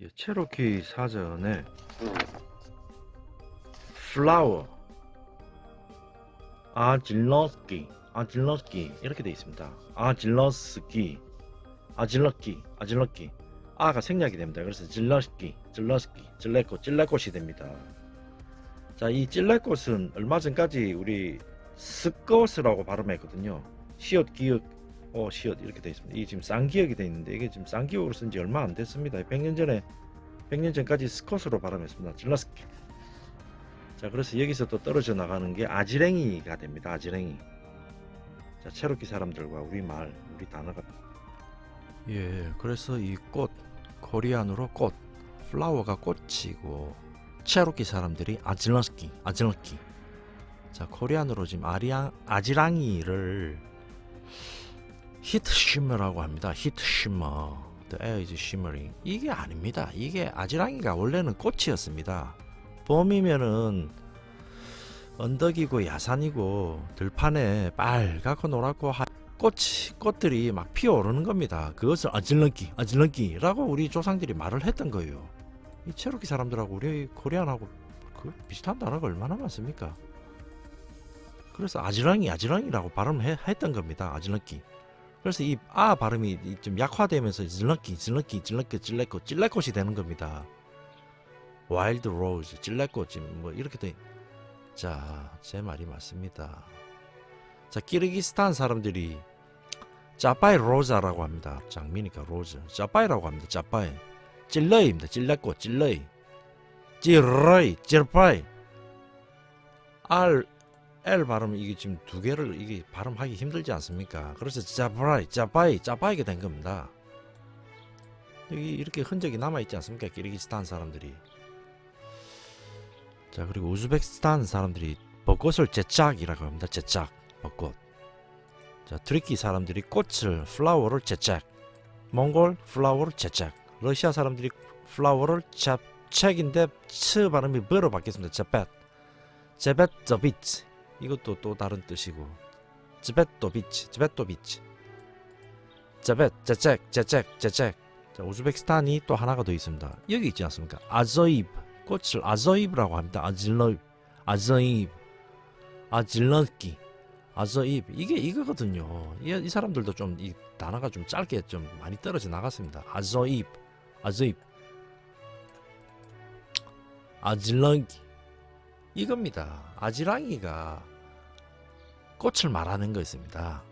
이 체로키 사전에 flower 아질러스키 아질러스키 이렇게 되어 있습니다. 아질러스키 아질러키 아질러키 아가 생략이 됩니다. 그래서 질러스키 질러스키 찔레꽃 찔레꽃이 됩니다. 자, 이 찔레꽃은 얼마 전까지 우리 스컷이라고 발음했거든요. 시옷 기역 어 시옷 이렇게 되어 있습니다. 이게 지금 쌍기역이 되어 있는데 이게 지금 쌍기역으로 쓴 지 얼마 안 됐습니다. 100년 전에 100년 전까지 스컷으로 발음했습니다. 질러스키. 자, 그래서 여기서 또 떨어져 나가는 게 아지랭이가 됩니다. 아지랭이. 자, 체로키 사람들과 우리 말, 우리 단어가 예, 그래서 이 꽃 코리안으로 꽃 플라워가 꽃이고 체로키 사람들이 아질러스키, 아질러키. 자, 코리안으로 지금 아리앙 아지랑이를 히트 쉬머라고 합니다. 히트 쉬머. The air is shimmering. 이게 아닙니다. 이게 아지랑이가 원래는 꽃이었습니다. 봄이면은 언덕이고 야산이고 들판에 빨갛고 노랗고 하... 꽃이 꽃들이 막 피어오르는 겁니다. 그것을 아질렁기 아질렁기라고 우리 조상들이 말을 했던 거예요. 이 체로키 사람들하고 우리 Korean하고 그 비슷한 단어가 얼마나 많습니까? 그래서 아지랑이 아지랑이라고 발음했던 겁니다. 아질렁기. 그래서 이 아 발음이 좀 약화되면서 질렁기 질렁기 질렁기 찔레꽃 찔레꽃이 되는 겁니다. wild rose 찔레꽃이 뭐 이렇게 돼. 자, 제 말이 맞습니다. 자, 키르기스탄 사람들이 짜파이 로자라고 합니다. 장미니까 rose. 짜파이라고 합니다. 짜파이. 찔러이입니다. 찔레꽃, 찔러이. 찔러이, 찔파이. R, L 발음 이게 지금 두 개를 이게 발음하기 힘들지 않습니까? 그래서 짜파이, 짜파이, 짜파이가 된 겁니다. 여기 이렇게 흔적이 남아 있지 않습니까? 키르기스탄 사람들이. 자 그리고 우즈베키스탄 사람들이 벚꽃을 제짝이라고 합니다. 제짝 벚꽃. 자 튀르키예 사람들이 꽃을 flower를 제짝. 몽골 플라워를 제짝. 러시아 사람들이 플라워를 잡책인데 츠 발음이 버로 바뀌었습니다. 제벳. 제벳 더비치. 이것도 또 다른 뜻이고. 제벳 도 비치. 제벳 도 비치. 제벳 제책 제책 제책. 자 우즈베키스탄이 또 하나가 더 있습니다. 여기 있지 않습니까? 아저입. 꽃을 아저입이라고 합니다. 아질러 아저입 아질러기 아저입 이게 이거거든요. 이, 이 사람들도 좀 이 단어가 좀 짧게 좀 많이 떨어져 나갔습니다. 아저입 아저입 아질러기 이겁니다. 아지랑이가 꽃을 말하는 거였습니다.